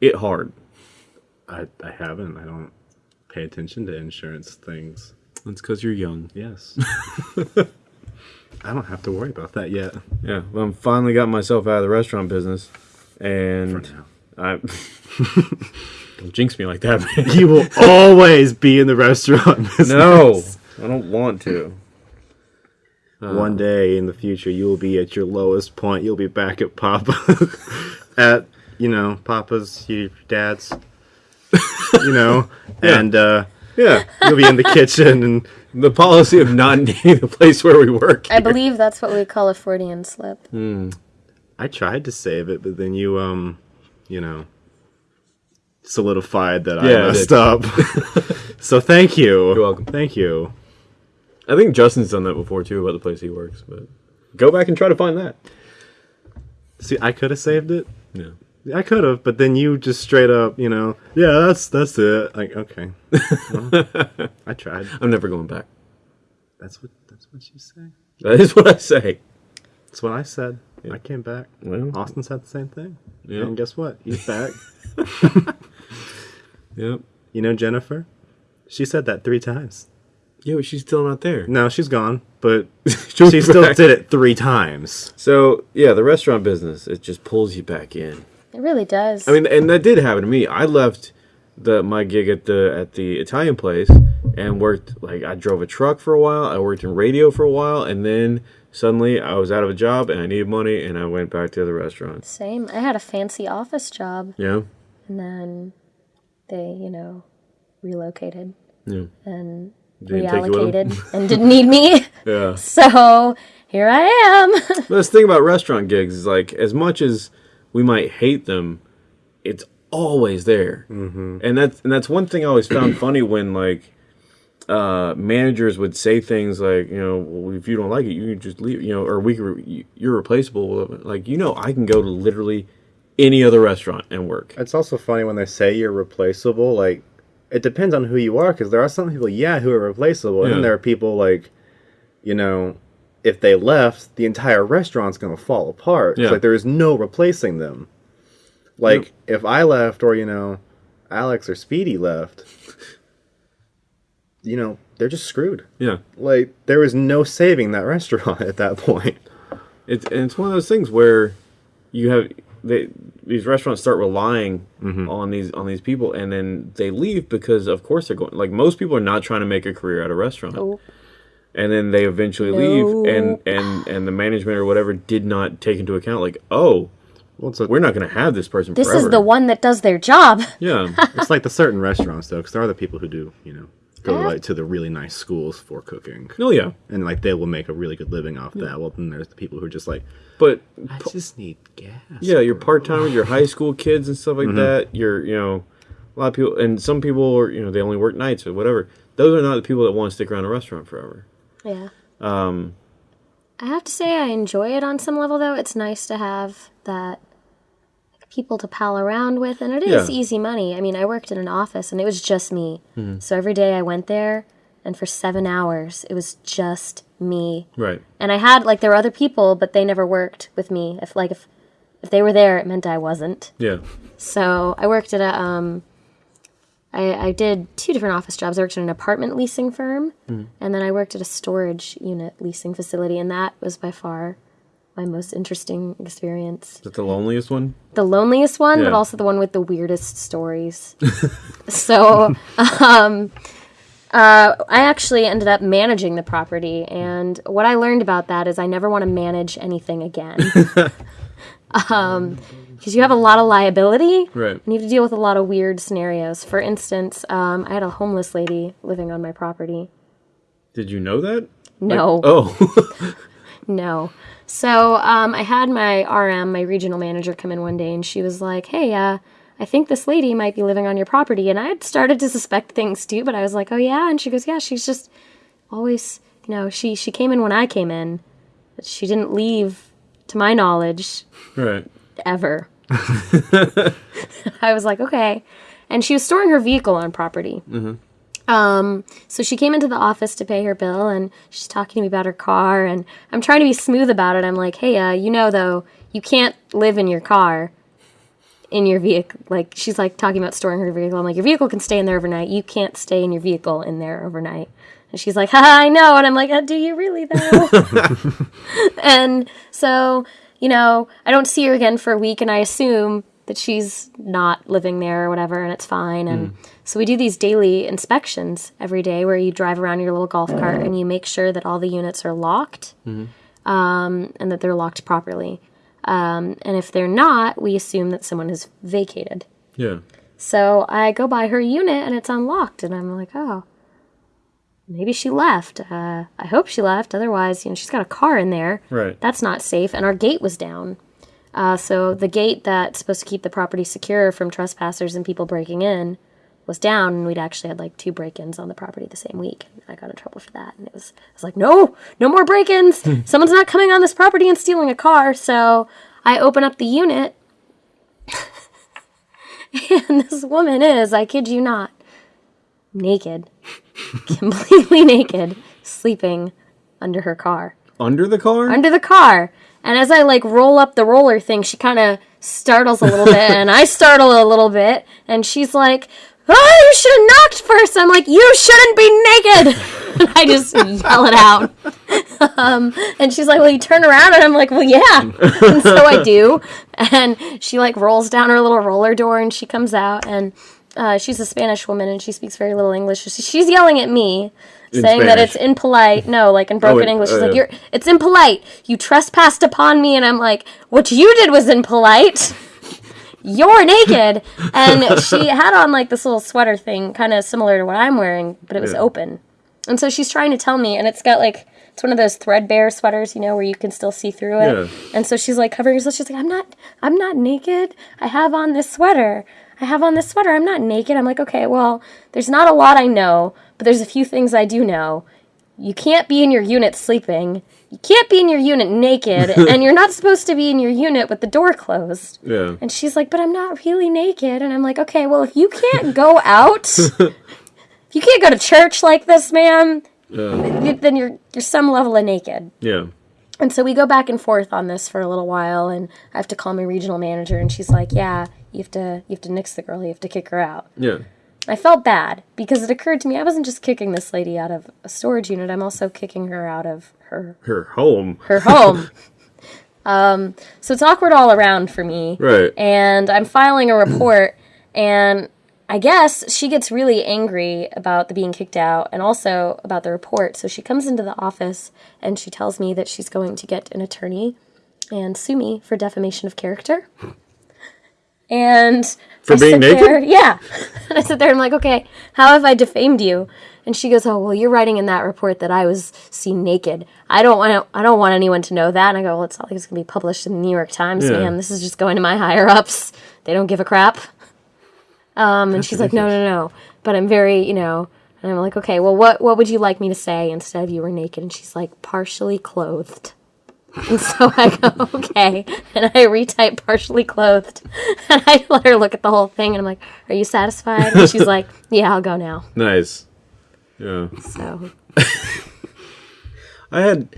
It hard. I I haven't. I don't pay attention to insurance things. That's because you're young. Yes. I don't have to worry about that yet. Yeah, well, I'm finally got myself out of the restaurant business, and For now. I don't jinx me like that, man. You will always be in the restaurant business. no, I don't want to. One day in the future, you will be at your lowest point. You'll be back at Papa, at you know Papa's, your dad's, you know, and uh, Yeah, you'll be in the kitchen and the policy of not naming the place where we work. I believe that's what we call a Freudian slip. I tried to save it, but then you, um, you know, solidified that Yeah, I I messed up. so thank you. You're welcome. Thank you. I think Justin's done that before too about the place he works, but go back and try to find that. See, I could have saved it. Yeah. I could have, but then you just straight up, you know, yeah, that's that's it. Like, okay, Well, I tried. I'm never going back. That's what that's what you say. That is what I say. That's what I said. I came back. Well, Austin said the same thing. Yeah. And guess what? He's back. yep. you know Jennifer? She said that three times. Yeah, but she's still not there. No, she's gone, but She'll she still back. did it three times. So yeah, the restaurant business it just pulls you back in. It really does. I mean, and that did happen to me. I left the my gig at the at the Italian place and worked like I drove a truck for a while. I worked in radio for a while, and then suddenly I was out of a job and I needed money, and I went back to the restaurant. Same. I had a fancy office job, Yeah, and then they, you know, relocated yeah, and Didn't take you with 'em? reallocated and didn't need me. yeah. So here I am. But That's thing about restaurant gigs is like as much as we might hate them, it's always there, mm-hmm. and that's and that's one thing I always found funny when like uh, managers would say things like you know well, if you don't like it you can just leave you know or we can re- you're replaceable like you know I can go to literally any other restaurant and work. It's also funny when they say you're replaceable. Like, it depends on who you are, because there are some people, yeah, who are replaceable, and Yeah. then there are people like, you know, if they left, the entire restaurant's gonna fall apart. It's Like there is no replacing them. Like if I left, or you know, Alex or Speedy left, you know, they're just screwed. Yeah, Like there is no saving that restaurant at that point. it's and it's one of those things where you have they these restaurants start relying mm-hmm. on these on these people, and then they leave because of course they're going. Like most people are not trying to make a career at a restaurant, Oh, and then they eventually leave, and and and the management or whatever did not take into account like, oh, Well, it's, a, we're not going to have this person. this forever. is the one that does their job. Yeah, it's like the certain restaurants though, because there are the people who do, you know, go Yeah. like to the really nice schools for cooking, Oh yeah, and like they will make a really good living off that. Well, then there's the people who are just like, but I just need gas. yeah, your part timers, your high school kids and stuff like Mm-hmm. that. Your you know, a lot of people, and some people are you know they only work nights or whatever. Those are not the people that want to stick around a restaurant forever. Yeah. Um, I have to say I enjoy it on some level though. It's nice to have that people to pal around with, and it is Yeah. easy money. I mean, I worked in an office, and it was just me. Mm-hmm. So every day I went there, and for seven hours it was just me. Right. And I had like there were other people, but they never worked with me. If like if if they were there, it meant I wasn't. Yeah. So I worked at a um, I, I did two different office jobs. I worked at an apartment leasing firm, and then I worked at a storage unit leasing facility, and that was by far my most interesting experience. Is that the loneliest one? The loneliest one, but also the one with the weirdest stories. so, um, uh, I actually ended up managing the property, and what I learned about that is I never want to manage anything again. because you have a lot of liability Right. and you have to deal with a lot of weird scenarios. For instance, um, I had a homeless lady living on my property. Did you know that? No, Oh. no. So um, I had my RM, my regional manager, come in one day, and she was like, "Hey, uh, I think this lady might be living on your property." And I had started to suspect things too, but I was like, "Oh yeah," and she goes, "Yeah, she's just always, you know, she she came in when I came in, but she didn't leave, to my knowledge, right. ever." I was like, "Okay," and she was storing her vehicle on property. Um, so she came into the office to pay her bill and she's talking to me about her car and I'm trying to be smooth about it. I'm like, hey, uh, you know, though, you can't live in your car in your vehicle. Like, she's like talking about storing her vehicle. I'm like, your vehicle can stay in there overnight. You can't stay in your vehicle in there overnight. And she's like, haha, I know. And I'm like, uh, do you really though? and so, you know, I don't see her again for a week and I assume that she's not living there or whatever and it's fine. And so we do these daily inspections every day where you drive around your little golf cart and you make sure that all the units are locked um, and that they're locked properly. Um, and if they're not, we assume that someone has vacated. Yeah. So I go by her unit and it's unlocked, and I'm like, oh, maybe she left. Uh, I hope she left. Otherwise, you know, she's got a car in there. Right. That's not safe. And our gate was down. Uh, so the gate that's supposed to keep the property secure from trespassers and people breaking in was down, and we'd actually had like two break-ins on the property the same week. I got in trouble for that, and it was I was like, no, no more break-ins. Someone's not coming on this property and stealing a car. So I open up the unit, and this woman is, I kid you not, naked, completely naked, sleeping under her car. Under the car? Under the car. And as I like roll up the roller thing, she kind of startles a little bit, and I startle a little bit, and she's like, Oh, you should have knocked first. I'm like, You shouldn't be naked. and I just yell it out. Um, and she's like, Well, you turn around, and I'm like, Well, yeah. and so I do. And she like rolls down her little roller door, and she comes out, and uh, she's a Spanish woman, and she speaks very little English. So she's yelling at me. In saying that it's impolite. No, like in oh, broken wait, English. oh, She's like, uh, "You're it's impolite. You trespassed upon me." And I'm like, "What you did was impolite. You're naked." And she had on like this little sweater thing, kind of similar to what I'm wearing, but it was Yeah. open. And so she's trying to tell me, and it's got like it's one of those threadbare sweaters, you know, where you can still see through it. Yeah. And so she's like covering herself. She's like, "I'm not, I'm not naked. I have on this sweater. I have on this sweater. I'm not naked." I'm like, "Okay, well, there's not a lot I know, but there's a few things I do know." you can't be in your unit sleeping. You can't be in your unit naked, and you're not supposed to be in your unit with the door closed. Yeah. And she's like, "But I'm not really naked." And I'm like, "Okay, well, if you can't go out, if you can't go to church like this, ma'am, Yeah. then you're you're some level of naked." Yeah. And so we go back and forth on this for a little while, and I have to call my regional manager, and she's like, "Yeah, you have to you have to nix the girl. You have to kick her out." Yeah. I felt bad because it occurred to me I wasn't just kicking this lady out of a storage unit. I'm also kicking her out of her Her home. her home. Um, so it's awkward all around for me. Right. And I'm filing a report, and I guess she gets really angry about the being kicked out and also about the report. So she comes into the office and she tells me that she's going to get an attorney and sue me for defamation of character. And For I being sit naked? there- yeah. And I sit there and I'm like, okay, how have I defamed you? And she goes, oh well, you're writing in that report that I was seen naked. I don't want I don't want anyone to know that. And I go, well, it's not like it's gonna be published in the New York Times, Yeah. ma'am. This is just going to my higher ups. They don't give a crap. Um, and she's like, no, no, no. But I'm very, you know, and I'm like, okay, well, what what would you like me to say instead of you were naked? And she's like, partially clothed. And so I go, okay. And I retype partially clothed. And I let her look at the whole thing. And I'm like, are you satisfied? And she's like, yeah, I'll go now. Nice. Yeah. So, I had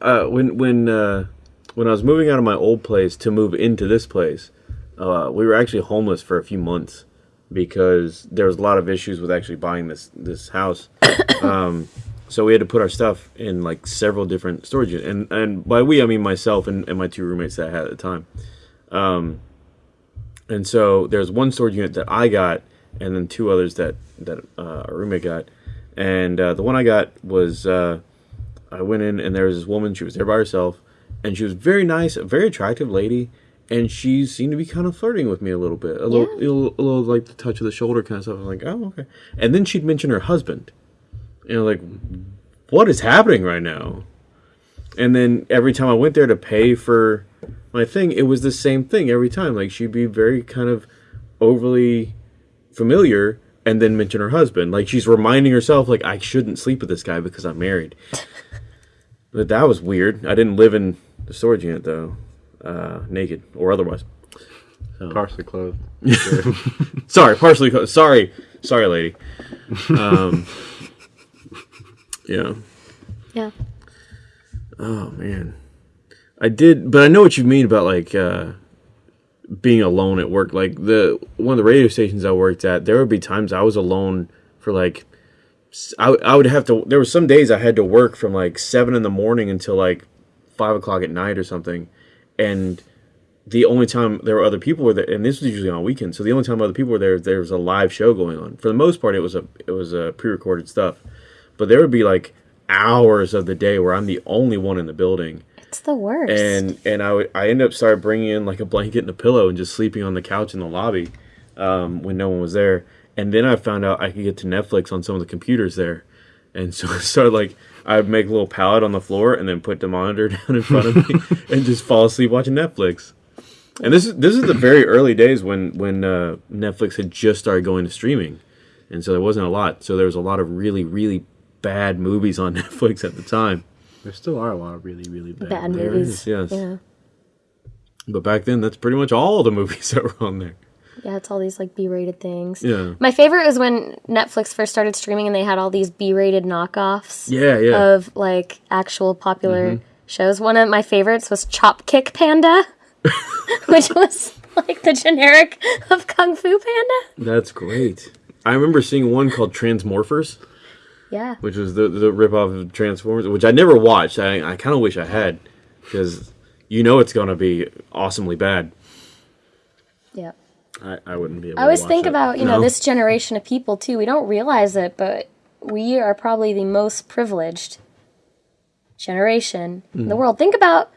uh, when when uh, when I was moving out of my old place to move into this place, uh, we were actually homeless for a few months because there was a lot of issues with actually buying this this house. um, so we had to put our stuff in like several different storage units, and and by we I mean myself and, and my two roommates that I had at the time. Um, and so there's one storage unit that I got, and then two others that that uh, our roommate got, and uh, the one I got was. Uh, I went in and there was this woman. She was there by herself, and she was very nice, a very attractive lady, and she seemed to be kind of flirting with me a little bit, a little, a little, a little like the touch of the shoulder kind of stuff. I was like, oh okay. And then she'd mention her husband, and I'm like, what is happening right now? And then every time I went there to pay for my thing, it was the same thing every time. Like she'd be very kind of overly familiar and then mention her husband. Like she's reminding herself, like, I shouldn't sleep with this guy because I'm married. but that was weird. I didn't live in the storage unit though, uh, naked or otherwise. Partially clothed. Sorry, partially. clothed. Sorry, sorry, lady. Um, yeah. yeah. Oh man, I did, but I know what you mean about like uh, being alone at work. Like the one of the radio stations I worked at, there would be times I was alone for like I, I would have to. There were some days I had to work from like seven in the morning until like five o'clock at night or something, and the only time there were other people were there, and this was usually on weekends. So the only time other people were there, there was a live show going on. For the most part, it was a it was a pre-recorded stuff, but there would be like hours of the day where I'm the only one in the building It's the worst. and and I would I ended up started bringing in like a blanket and a pillow and just sleeping on the couch in the lobby um, when no one was there. And then I found out I could get to Netflix on some of the computers there, and so I started like I'd make a little pallet on the floor and then put the monitor down in front of me and just fall asleep watching Netflix. And this is this is the very early days when when uh, Netflix had just started going to streaming, and so there wasn't a lot. So there was a lot of really really bad movies on Netflix at the time. There still are a lot of really, really bad. Bad there movies. yes. Yeah. But back then, that's pretty much all the movies that were on there. Yeah, it's all these like B-rated things. Yeah. My favorite was when Netflix first started streaming and they had all these B-rated knockoffs Yeah, yeah. of like actual popular mm-hmm. shows. One of my favorites was Chop Kick Panda, which was like the generic of Kung Fu Panda. That's great. I remember seeing one called Transmorphers, Yeah. which was the the ripoff of Transformers, which I never watched. I, I kind of wish I had, because you know it's gonna be awesomely bad. Yeah. I, I wouldn't be able I always think it. about, you know, this generation of people too. We don't realize it, but we are probably the most privileged generation in Mm. the world. Think about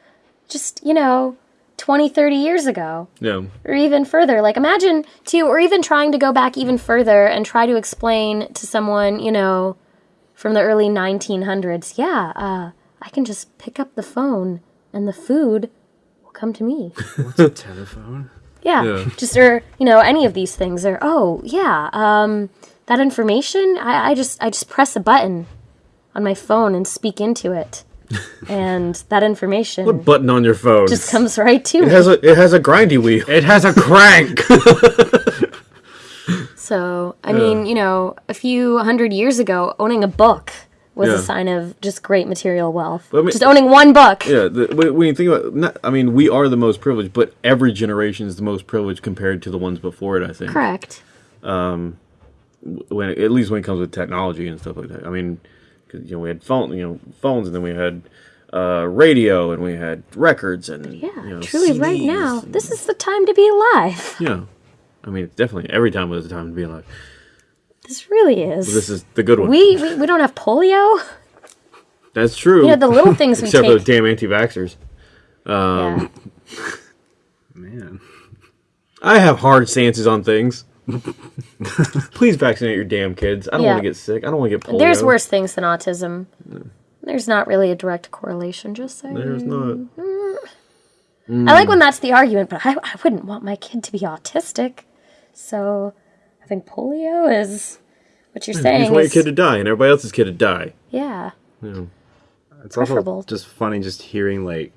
just, you know, 20, 30 years ago. Yeah, or even further. Like imagine too, or even trying to go back even further and try to explain to someone, you know, from the early 1900s. Yeah, uh, I can just pick up the phone and the food will come to me. What's a telephone? Yeah, Yeah. just or you know any of these things. Or oh yeah, um, that information. I, I just I just press a button on my phone and speak into it, and that information what button on your phone? just comes right to It me. has a it has a grindy wheel. It has a crank. So, I mean, you know, a few hundred years ago, owning a book was Yeah. a sign of just great material wealth. I mean- just owning one book. Yeah, the, when you think about, not, I mean, we are the most privileged, but every generation is the most privileged compared to the ones before it. I think. Correct. Um, when at least when it comes with technology and stuff like that. I mean, 'cause, you know, we had phone, you know, phones, and then we had uh, radio and we had records and Yeah, you know, truly, right now, this is the time to be alive. yeah. I mean, it's definitely every time was a time to be alive. This really is. This is the good one. we, we we don't have polio. That's true. You know the little things we Except for take. those damn anti-vaxxers. Um, yeah. Man. I have hard stances on things. Please vaccinate your damn kids. I don't Yeah. want to get sick. I don't want to get polio. There's worse things than autism. There's not really a direct correlation. Just saying. There's not. Mm. Mm. I like when that's the argument, but I, I wouldn't want my kid to be autistic. So I think polio is what you're You saying. just want your kid to die and everybody else's kid to die. yeah. yeah. It's also Preferable. just funny just hearing like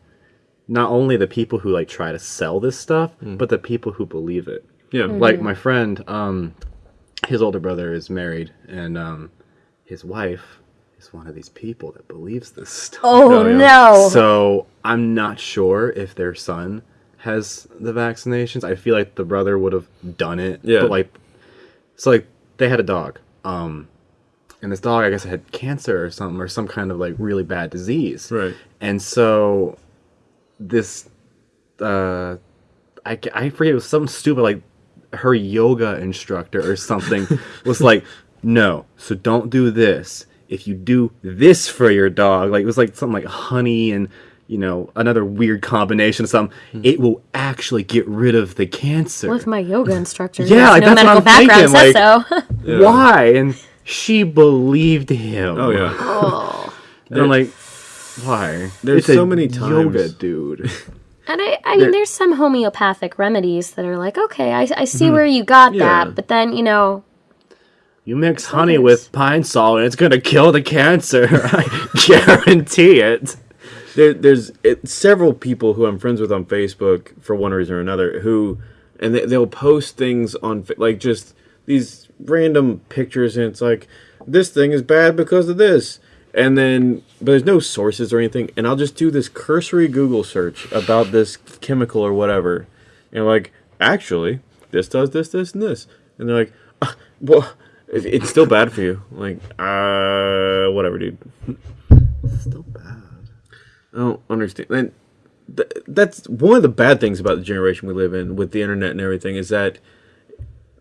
not only the people who like try to sell this stuff, but the people who believe it. Yeah. Mm-hmm. Like my friend, um, his older brother is married, and um, his wife is one of these people that believes this stuff. Oh, Oh, yeah. no. So I'm not sure if their son has the vaccinations. I feel like the brother would have done it. Yeah. But like, so like they had a dog, um, and this dog I guess had cancer or something or some kind of like really bad disease. Right. And so this, uh, I I forget it was some stupid like her yoga instructor or something was like, no, so don't do this. If you do this for your dog, like it was like something like honey and you know another weird combination of something, hmm. it will actually get rid of the cancer. With my yoga instructor. Yeah, Yeah, like, no that's what medical I'm background thinking, says so. Why? And she believed him. Oh yeah. Oh. And I'm like, why? There's It's a so many yoga dude. And I, I mean, there's some homeopathic remedies that are like, okay, I, I see hmm. where you got Yeah. that, but then you know, You mix honey with pine salt and it's gonna kill the cancer. I guarantee it. There, there's it, several people who I'm friends with on Facebook for one reason or another who, and they, they'll post things on like just these random pictures, and it's like this thing is bad because of this, and then but there's no sources or anything, and I'll just do this cursory Google search about this chemical or whatever, and like actually this does this this and this, and they're like, "Ah, well. It's still bad for you. Like, uh, whatever, dude. Still. I don't understand. And th- that's one of the bad things about the generation we live in with the internet and everything is that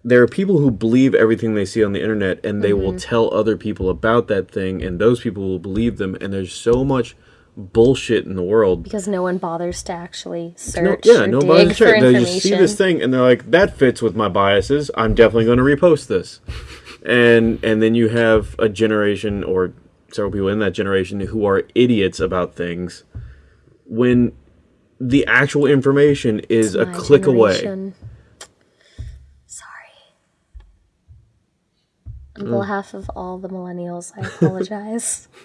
there are people who believe everything they see on the internet and they will mm-hmm. tell other people about that thing and those people will believe them and there's so much bullshit in the world. because no one bothers to actually No, search yeah, or nobody dig sure. for They just see this thing and they're like, "That fits with my biases. I'm definitely going to repost this." and and then you have a generation or several people in that generation who are idiots about things when the actual information is a click away. generation. Sorry. On Mm. behalf of all the millennials, I apologize.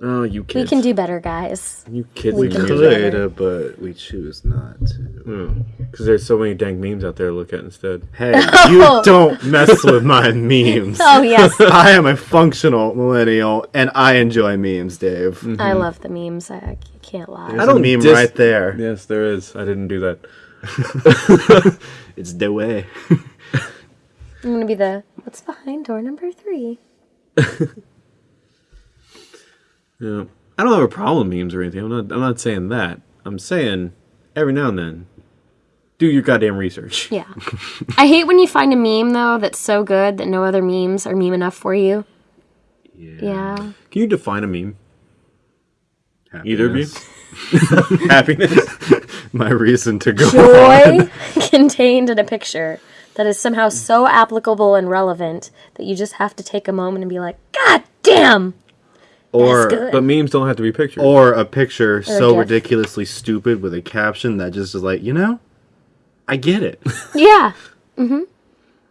Oh, you kids. we can do better, guys. you kids, we and can do better. Could, uh, but we choose not to. because there's so many dang memes out there to look at instead. Hey, you don't mess with my memes. Oh yes, I am a functional millennial and I enjoy memes, Dave. I love the memes. I, I can't lie. There's don't a meme dis- right there. Yes, there is. I didn't do that. It's the way. I'm gonna be the what's behind door number three. Yeah. I don't have a problem with memes or anything. I'm not. I'm not saying that. I'm saying every now and then, do your goddamn research. Yeah, I hate when you find a meme though that's so good that no other memes are meme enough for you. Yeah, yeah. Can you define a meme? Either of you? Happiness. Happiness. My reason to go. joy contained in a picture that is somehow so applicable and relevant that you just have to take a moment and be like, God damn, Or that's good. but memes don't have to be pictures. or a picture so GIF. ridiculously stupid with a caption that just is like, you know, I get it. yeah. Mhm.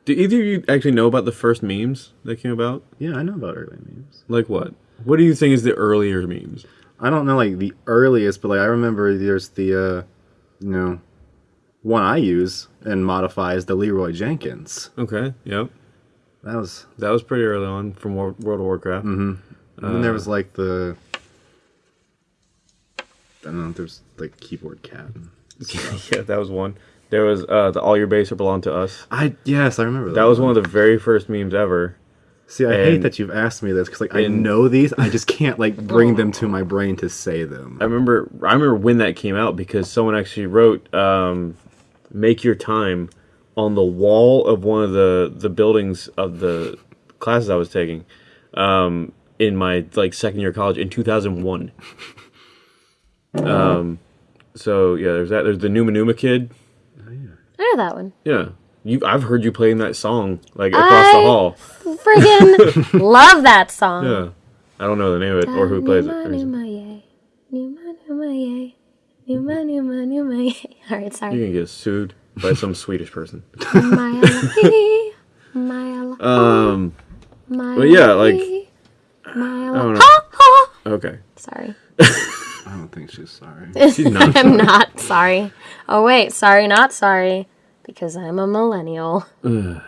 Do either of you actually know about the first memes that came about? yeah, I know about early memes. Like what? What do you think is the earlier memes? I don't know like the earliest, but like I remember there's the uh you know one I use and modify is the Leeroy Jenkins. Okay. Yep. That was That was pretty early on from Wor- World of Warcraft. And then there was like the I don't know, there's like keyboard cat. yeah, that was one. There was uh, the All Your Base Are Belong to Us. I yes, I remember that. That was one of the very first memes ever. See, I hate that you've asked me this because like I and- know these, I just can't like bring them to my brain to say them. I remember I remember when that came out because someone actually wrote um, "Make Your Time" on the wall of one of the the buildings of the classes I was taking um, in my like second year of college in 2001. Um, so yeah, there's that. There's the Numa Numa Kid. I know that one. Yeah, you. I've heard you playing that song like across the hall. Friggin' love that song. Yeah, I don't know the name of it or who plays it. Numa, yay. Numa, Numa, yay. Numa, Numa, Numa, yay. All right, You're sorry. gonna get sued by some Swedish person. Mile, mile, Um. but yeah, like- mile. I don't. Ha, ha. Okay. Sorry. I don't think she's sorry. She's not. I'm not sorry. Oh, wait. Sorry, not sorry. Because I'm a millennial. Yeah.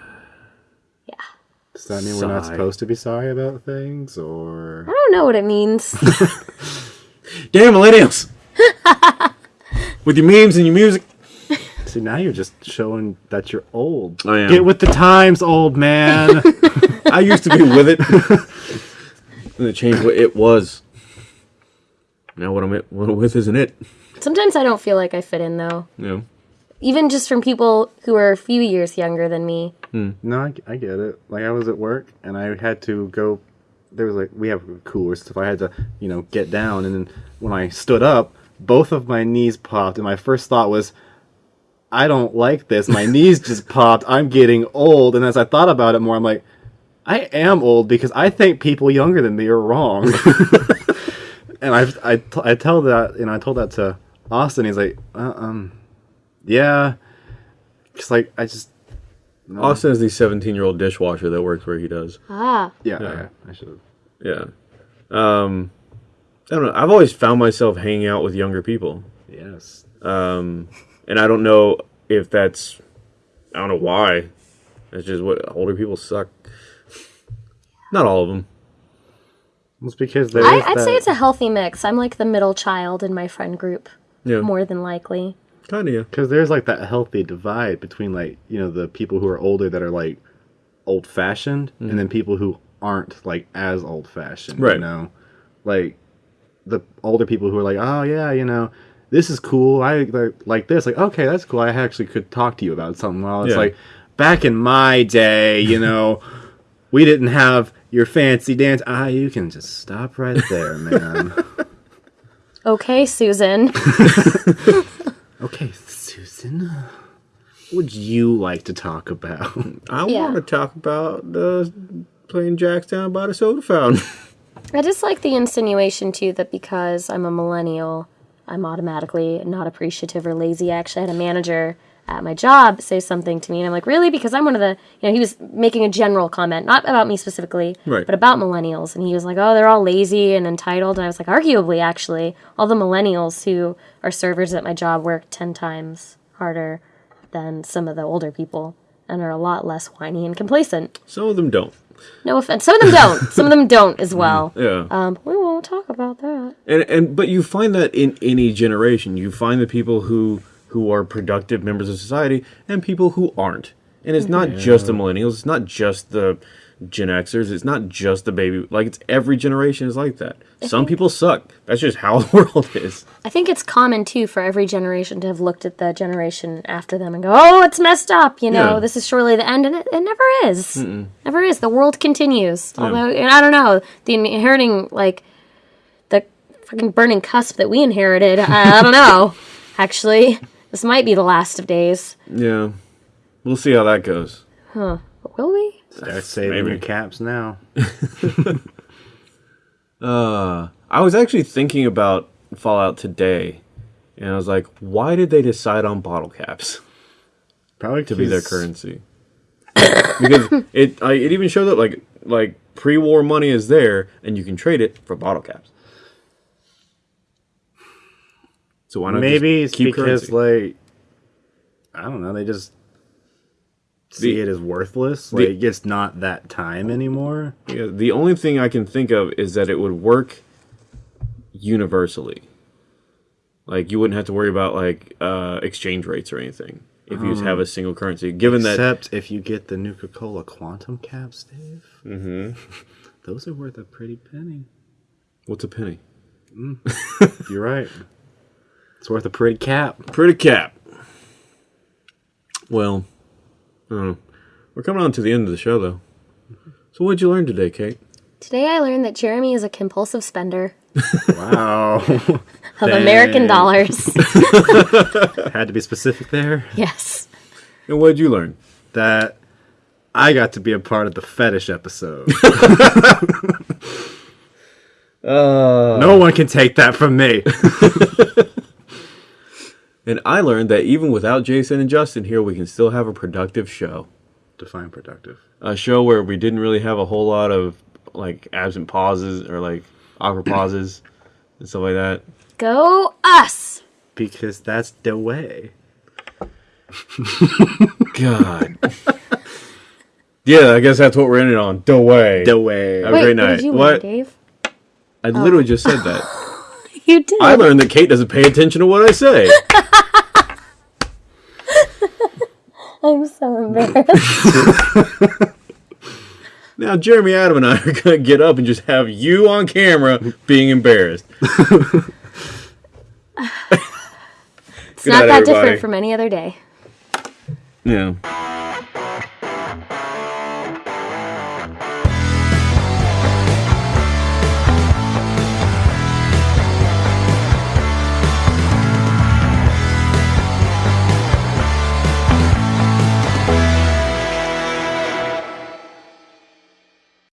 Does that mean we're not Sigh. supposed to be sorry about things, or I don't know what it means. Damn millennials! With your memes and your music. see now you're just showing that you're old. I am. Get with the times, old man. I used to be with it. And it changed what it was. Now what I'm what I'm with isn't it? Sometimes I don't feel like I fit in, though. You know. Even just from people who are a few years younger than me. Hmm. no, I, I get it. Like I was at work and I had to go. There was like we have coolers stuff. I had to you know get down, and then when I stood up, both of my knees popped, and my first thought was. I don't like this. My knees just popped. I'm getting old. And as I thought about it more, I'm like, I am old because I think people younger than me are wrong. and i I tell that, you know, I told that to Austin. He's like, uh, um, yeah. It's like, I just, Austin is the 17 year old dishwasher that works where he does. Ah. yeah, Yeah. I, I should have. Yeah. Um, I don't know. I've always found myself hanging out with younger people. Yes. Um, and I don't know if that's, I don't know why. It's just what older people suck. Not all of them. It's because there I, is I'd say it's a healthy mix. I'm like the middle child in my friend group, Yeah. more than likely. Kind of, yeah. Because there's like that healthy divide between like you know the people who are older that are like old fashioned, and mm. then people who aren't like as old fashioned. Right. You know, like the older people who are like, oh yeah, you know, this is cool. I like, like this. Like okay, that's cool. I actually could talk to you about something. Well, it's Yeah. like back in my day, you know, we didn't have your fancy dance. Ah, you can just stop right there, man. Okay, Susan. okay, Susan. What would you like to talk about? I Yeah. want to talk about uh, playing jacks down by the soda fountain. I just like the insinuation too that because I'm a millennial, I'm automatically not appreciative or lazy. I actually had a manager at my job say something to me, and I'm like, really? Because I'm one of the, you know, he was making a general comment, not about me specifically, Right. but about millennials. And he was like, oh, they're all lazy and entitled. And I was like, arguably, actually, all the millennials who are servers at my job work 10 times harder than some of the older people and are a lot less whiny and complacent. Some of them don't. No offense. Some of them don't. Some of them don't as well. Yeah. Um, we won't talk about that. and and but you find that in any generation you find the people who who are productive members of society and people who aren't and it's not just the millennials it's not just the gen xers it's not just the baby like it's every generation is like that some people suck that's just how the world is I think it's common too for every generation to have looked at the generation after them and go, "Oh, it's messed up." You know, Yeah. this is surely the end, and it, it never is. Never is. The world continues. Although, and I don't know, the inheriting like the fucking burning cusp that we inherited. I, I don't know. Actually, this might be the last of days. yeah we'll see how that goes But will we? Start saving Maybe. your caps now. uh i was actually thinking about fallout today and i was like why did they decide on bottle caps Probably to be their currency. because it I, it even showed that like like pre-war money is there and you can trade it for bottle caps. So why not Maybe it's because currency? like I don't know, they just see The- it as worthless. the- Like it's not that time anymore. Yeah, the only thing I can think of is that it would work universally. Like you wouldn't have to worry about like uh, exchange rates or anything. if you just have a single currency. Given that Except if you get the Nuka Cola Quantum Caps, Dave. Mm-hmm. Those are worth a pretty penny. what's a penny? You're right. It's worth a pretty cap. Pretty cap. Well, I don't know. We're coming on to the end of the show, though. So, what'd you learn today, Kate? Today I learned that Jeremy is a compulsive spender Wow. of American dollars. Had to be specific there. yes. And what'd you learn? That I got to be a part of the fetish episode. Uh, no one can take that from me. And I learned that even without Jason and Justin here, we can still have a productive show. Define productive. A show where we didn't really have a whole lot of like absent pauses or like awkward pauses and stuff like that. Go us. Because that's the way. God. yeah, I guess that's what we're ending on. The way. The way. Have a Wait, great what night. did you What? learn, Dave? I literally oh. just said that. You did. I learned that Kate doesn't pay attention to what I say. I'm so embarrassed. Now, Jeremy, Adam, and I are going to get up and just have you on camera being embarrassed. It's not night, that everybody. different from any other day. Yeah.